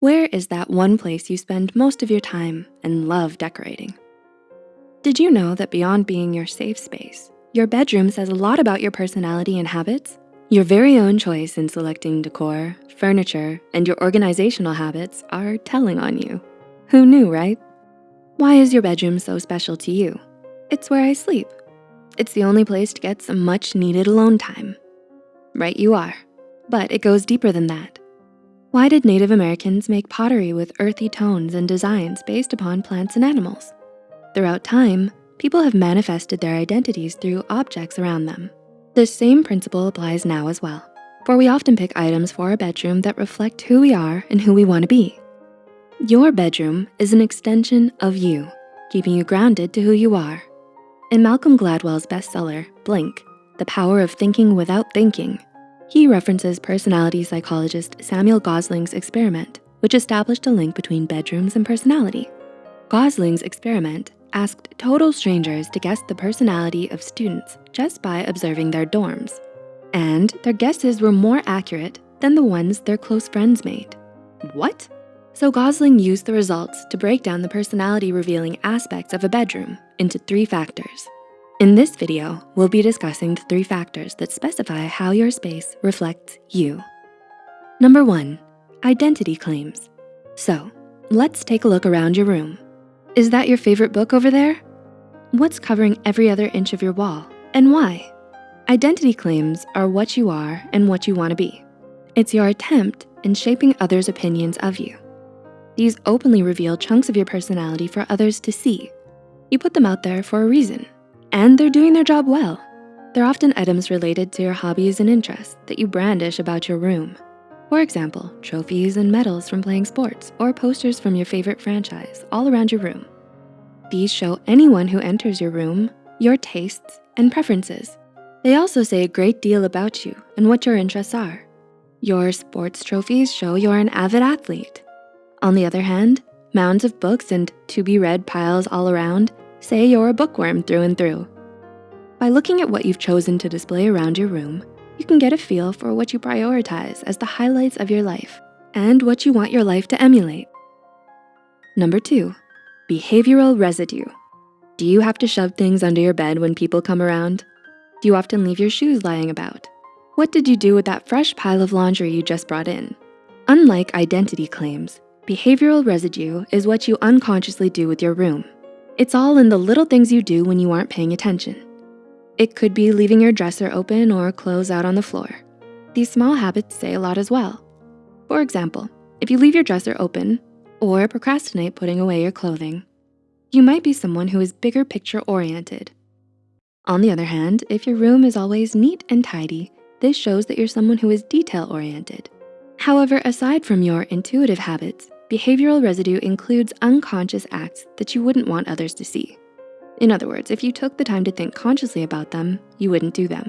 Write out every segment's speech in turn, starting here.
Where is that one place you spend most of your time and love decorating? Did you know that beyond being your safe space, your bedroom says a lot about your personality and habits? Your very own choice in selecting decor, furniture, and your organizational habits are telling on you. Who knew, right? Why is your bedroom so special to you? It's where I sleep. It's the only place to get some much needed alone time. Right you are, but it goes deeper than that. Why did Native Americans make pottery with earthy tones and designs based upon plants and animals? Throughout time, people have manifested their identities through objects around them. This same principle applies now as well, for we often pick items for our bedroom that reflect who we are and who we wanna be. Your bedroom is an extension of you, keeping you grounded to who you are. In Malcolm Gladwell's bestseller, Blink, The Power of Thinking Without Thinking, he references personality psychologist Samuel Gosling's experiment, which established a link between bedrooms and personality. Gosling's experiment asked total strangers to guess the personality of students just by observing their dorms. And their guesses were more accurate than the ones their close friends made. What? So Gosling used the results to break down the personality revealing aspects of a bedroom into three factors. In this video, we'll be discussing the three factors that specify how your space reflects you. Number one, identity claims. So let's take a look around your room. Is that your favorite book over there? What's covering every other inch of your wall and why? Identity claims are what you are and what you wanna be. It's your attempt in shaping others' opinions of you. These openly reveal chunks of your personality for others to see. You put them out there for a reason and they're doing their job well. They're often items related to your hobbies and interests that you brandish about your room. For example, trophies and medals from playing sports or posters from your favorite franchise all around your room. These show anyone who enters your room your tastes and preferences. They also say a great deal about you and what your interests are. Your sports trophies show you're an avid athlete. On the other hand, mounds of books and to-be-read piles all around Say you're a bookworm through and through. By looking at what you've chosen to display around your room, you can get a feel for what you prioritize as the highlights of your life and what you want your life to emulate. Number two, behavioral residue. Do you have to shove things under your bed when people come around? Do you often leave your shoes lying about? What did you do with that fresh pile of laundry you just brought in? Unlike identity claims, behavioral residue is what you unconsciously do with your room. It's all in the little things you do when you aren't paying attention. It could be leaving your dresser open or clothes out on the floor. These small habits say a lot as well. For example, if you leave your dresser open or procrastinate putting away your clothing, you might be someone who is bigger picture oriented. On the other hand, if your room is always neat and tidy, this shows that you're someone who is detail oriented. However, aside from your intuitive habits, Behavioral residue includes unconscious acts that you wouldn't want others to see. In other words, if you took the time to think consciously about them, you wouldn't do them.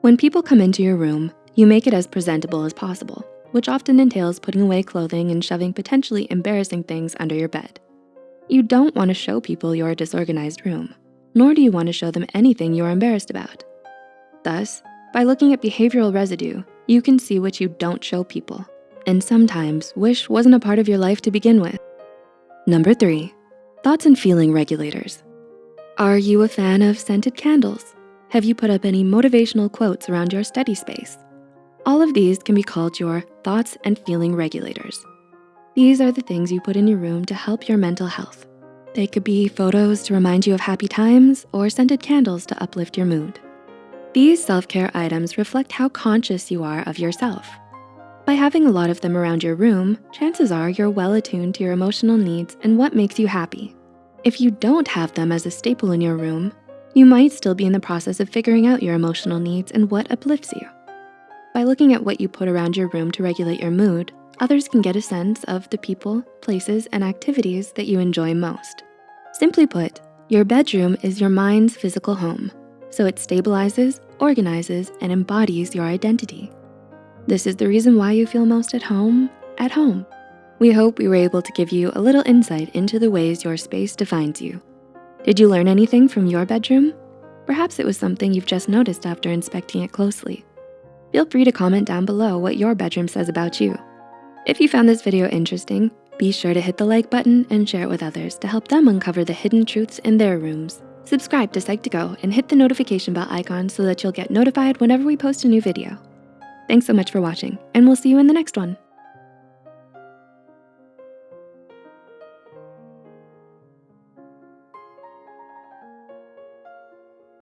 When people come into your room, you make it as presentable as possible, which often entails putting away clothing and shoving potentially embarrassing things under your bed. You don't wanna show people your disorganized room, nor do you wanna show them anything you're embarrassed about. Thus, by looking at behavioral residue, you can see what you don't show people and sometimes wish wasn't a part of your life to begin with. Number three, thoughts and feeling regulators. Are you a fan of scented candles? Have you put up any motivational quotes around your study space? All of these can be called your thoughts and feeling regulators. These are the things you put in your room to help your mental health. They could be photos to remind you of happy times or scented candles to uplift your mood. These self-care items reflect how conscious you are of yourself by having a lot of them around your room, chances are you're well attuned to your emotional needs and what makes you happy. If you don't have them as a staple in your room, you might still be in the process of figuring out your emotional needs and what uplifts you. By looking at what you put around your room to regulate your mood, others can get a sense of the people, places, and activities that you enjoy most. Simply put, your bedroom is your mind's physical home, so it stabilizes, organizes, and embodies your identity this is the reason why you feel most at home, at home. We hope we were able to give you a little insight into the ways your space defines you. Did you learn anything from your bedroom? Perhaps it was something you've just noticed after inspecting it closely. Feel free to comment down below what your bedroom says about you. If you found this video interesting, be sure to hit the like button and share it with others to help them uncover the hidden truths in their rooms. Subscribe to Psych2Go and hit the notification bell icon so that you'll get notified whenever we post a new video. Thanks so much for watching, and we'll see you in the next one.